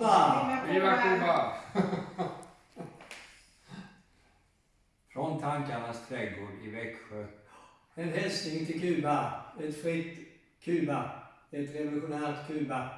Cuba! Viva Cuba! Från tankarnas trädgård i Växjö. En hälsning till Kuba. Ett fritt Kuba. Ett revolutionärt Kuba.